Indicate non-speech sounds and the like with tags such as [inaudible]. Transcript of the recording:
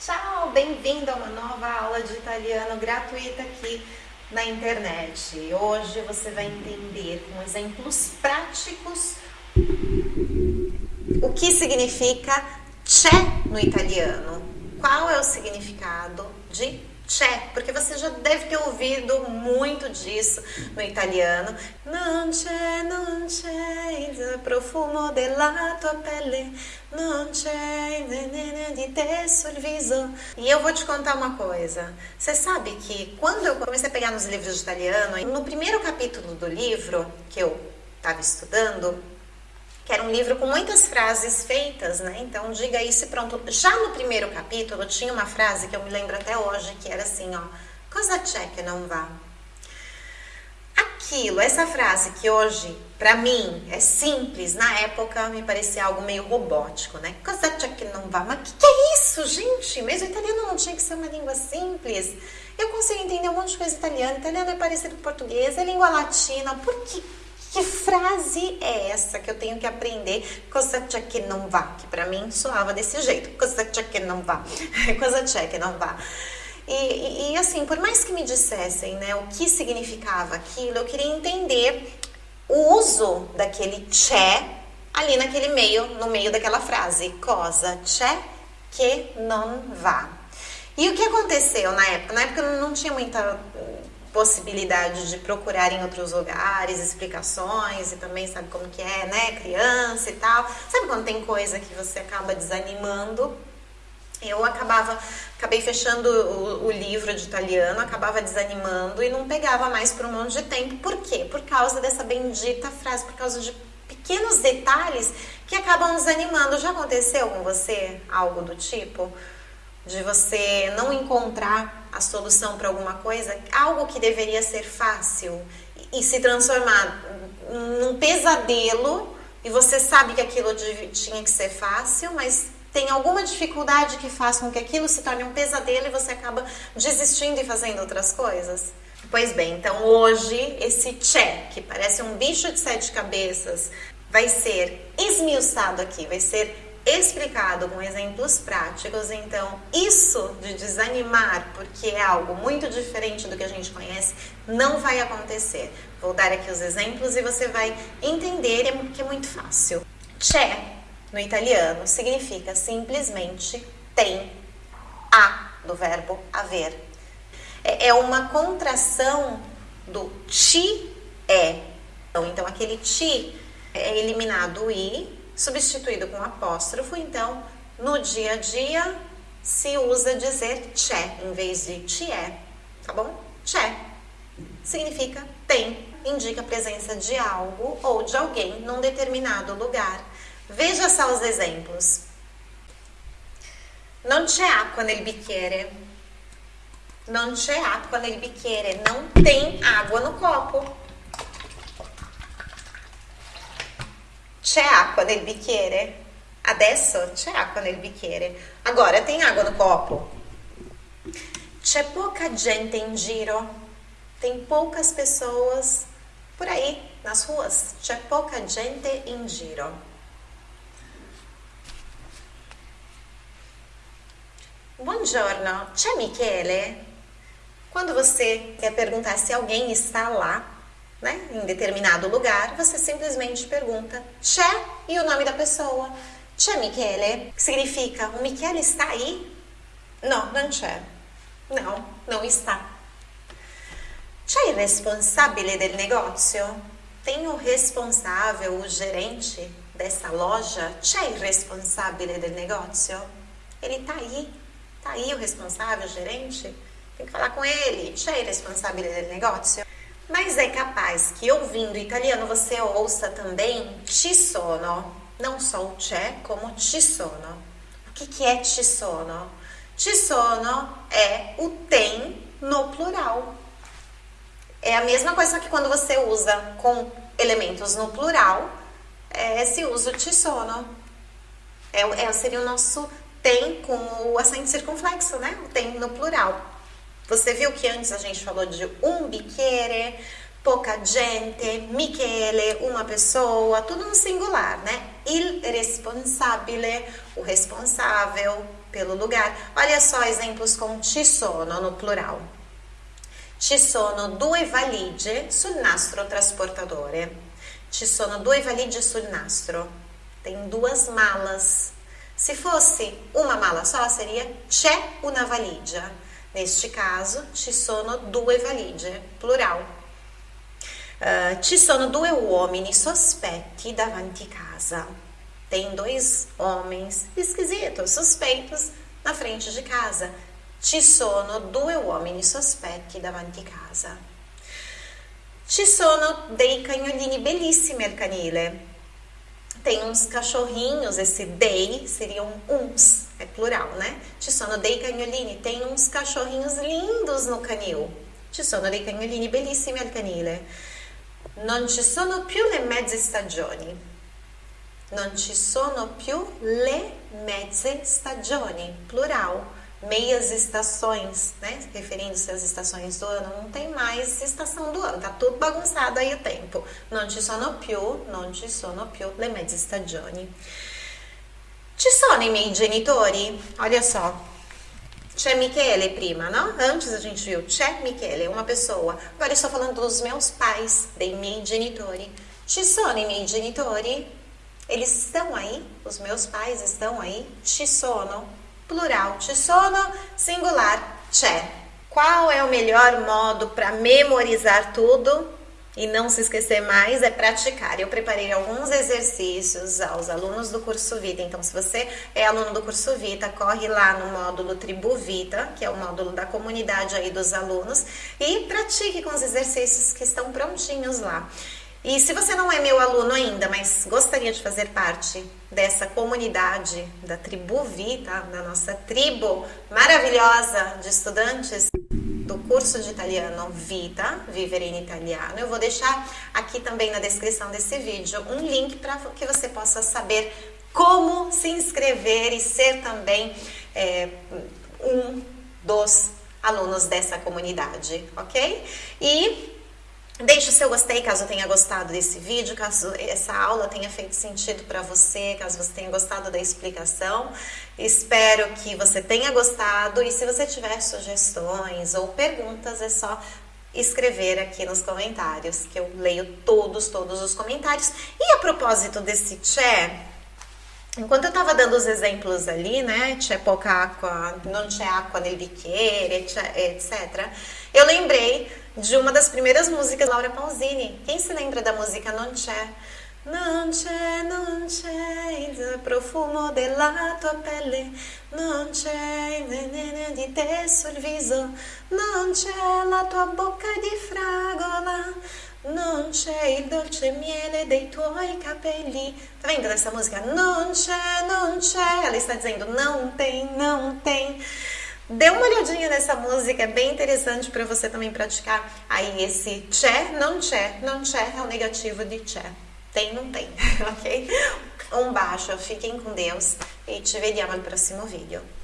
Ciao, bem-vindo a uma nova aula de italiano gratuita aqui na internet. Hoje você vai entender com exemplos práticos o que significa c'è no italiano. Qual é o significado de c'è? Porque você já deve ter ouvido muito disso no italiano. Non c'è, non c'è il profumo della tua pelle, non c'è di te sul viso. E eu vou te contar uma coisa. Você sabe que quando eu comecei a pegar nos livros de italiano, no primeiro capítulo do livro que eu estava estudando, que era um livro com muitas frases feitas, né? Então diga isso e pronto. Já no primeiro capítulo tinha uma frase que eu me lembro até hoje, que era assim, ó, cosa que não vá? Aquilo, essa frase que hoje para mim é simples, na época me parecia algo meio robótico, né? Cosa que não vá? Mas que que é isso, gente? Mas o italiano não tinha que ser uma língua simples. Eu consigo entender um monte de coisa italiana. Italiano é parecido com português, é língua latina. Por que que frase é essa que eu tenho que aprender? Cosa c'è que não vá? Que para mim soava desse jeito. Cosa c'è que não vá? Cosa c'è vá? E, e, e, assim, por mais que me dissessem né, o que significava aquilo, eu queria entender o uso daquele c'è ali naquele meio, no meio daquela frase. Cosa c'è que não vá? E o que aconteceu na época? Na época eu não tinha muita possibilidade de procurar em outros lugares explicações e também sabe como que é, né, criança e tal. Sabe quando tem coisa que você acaba desanimando? Eu acabava, acabei fechando o, o livro de italiano, acabava desanimando e não pegava mais por um monte de tempo. Por quê? Por causa dessa bendita frase, por causa de pequenos detalhes que acabam desanimando. Já aconteceu com você algo do tipo? De você não encontrar a solução para alguma coisa, algo que deveria ser fácil e se transformar num pesadelo e você sabe que aquilo tinha que ser fácil, mas tem alguma dificuldade que faça com que aquilo se torne um pesadelo e você acaba desistindo e fazendo outras coisas? Pois bem, então hoje esse check, que parece um bicho de sete cabeças, vai ser esmiuçado aqui, vai ser explicado com exemplos práticos. Então, isso de desanimar, porque é algo muito diferente do que a gente conhece, não vai acontecer. Vou dar aqui os exemplos e você vai entender que é muito fácil. C'è, no italiano, significa simplesmente tem a do verbo haver. É, é uma contração do ti é. Então, aquele ti é eliminado o i substituído com apóstrofo, então no dia a dia se usa dizer c'è em vez de c'è, tá bom? C'è significa tem, indica a presença de algo ou de alguém num determinado lugar. Veja só os exemplos. Non c'è acqua nel bicchiere. Non c'è acqua nel bicchiere. Não tem água no copo. C'è acqua nel bicchiere? Adesso c'è acqua nel bicchiere. Agora tem água no copo. C'è pouca gente in giro. Tem poucas pessoas por aí nas ruas. C'è pouca gente in giro. Buongiorno, c'è Michele? Quando você quer perguntar se alguém está lá, né, em determinado lugar, você simplesmente pergunta c'è e o nome da pessoa. C'è Michele? Significa o Michele está aí? Não, não c'è. Não, não está. C'è il responsabile del negócio? Tem o responsável, o gerente dessa loja? C'è il responsabile del negócio? Ele está aí. Está aí o responsável, o gerente? Tem que falar com ele. C'è il responsabile del negócio? Mas é capaz que ouvindo italiano você ouça também ci sono, não só o c'è, como ci sono. O que, que é ci sono? Ci sono é o tem no plural. É a mesma coisa que quando você usa com elementos no plural, é, se usa o ci sono. É, é, seria o nosso tem com o acento circunflexo, né? O tem no plural. Você viu que antes a gente falou de um bicchiere, pouca gente, Michele, uma pessoa, tudo no singular, né? Il responsabile, o responsável, pelo lugar. Olha só exemplos com ci sono no plural. Ci sono due valigie sul nastro trasportatore. Ci sono due valigie sul nastro. Tem duas malas. Se fosse uma mala só, seria c'è una valigia. Neste caso, ci sono due valigie, plural. Uh, ci sono due uomini sospetti davanti casa. Tem dois homens esquisitos, suspeitos, na frente de casa. Ci sono due uomini sospetti davanti casa. Ci sono dei cagnolini bellissimi al canile. Tem uns cachorrinhos, esse dei seriam uns, é plural, né? Ci sono dei cagnolini, tem uns cachorrinhos lindos no canil. Ci sono dei cagnolini bellissimi al canile. Non ci sono più le mezze stagioni. Non ci sono più le mezze stagioni, plural meias estações, né? Referindo-se às estações do ano, não tem mais estação do ano, tá tudo bagunçado aí o tempo. Non ci sono più, non ci sono più le mezze stagioni. Ci sono i miei genitori? Olha só. C'è Michele prima, não? Antes a gente viu c'è Michele, uma pessoa. Agora eu estou falando dos meus pais, dei miei genitori. Ci sono i miei genitori? Eles estão aí? Os meus pais estão aí? Ci sono? Plural, ci sono, singular, c'è. Qual é o melhor modo para memorizar tudo e não se esquecer mais? É praticar. Eu preparei alguns exercícios aos alunos do curso Vita. Então, se você é aluno do curso Vita, corre lá no módulo Tribu Vita, que é o módulo da comunidade aí dos alunos, e pratique com os exercícios que estão prontinhos lá. E se você não é meu aluno ainda, mas gostaria de fazer parte dessa comunidade da Tribu Vita, da nossa tribo maravilhosa de estudantes do curso de italiano Vita, Vivere in Italiano, eu vou deixar aqui também na descrição desse vídeo um link para que você possa saber como se inscrever e ser também é, um dos alunos dessa comunidade, ok? E Deixe o seu gostei caso tenha gostado desse vídeo, caso essa aula tenha feito sentido para você, caso você tenha gostado da explicação. Espero que você tenha gostado e se você tiver sugestões ou perguntas, é só escrever aqui nos comentários, que eu leio todos, todos os comentários. E a propósito desse chat, Enquanto eu estava dando os exemplos ali, né, c'è pouca acqua, non c'è acqua nel bicchiere, etc. Eu lembrei de uma das primeiras músicas da Laura Pausini. Quem se lembra da música Non c'è? Non c'è, non c'è il profumo della tua pelle, non c'è di te sul viso, non c'è la tua bocca di fragola. Non c'è il dolce miele dei tuoi capelli. Tá vendo essa música? Non c'è, non c'è. Ela está dizendo não tem, não tem. Dê uma olhadinha nessa música, é bem interessante para você também praticar aí esse c'è, não c'è. Não c'è é o negativo de c'è. Tem, não tem, [laughs] ok? Um baixo, fiquem com Deus e te vediamo al prossimo vídeo.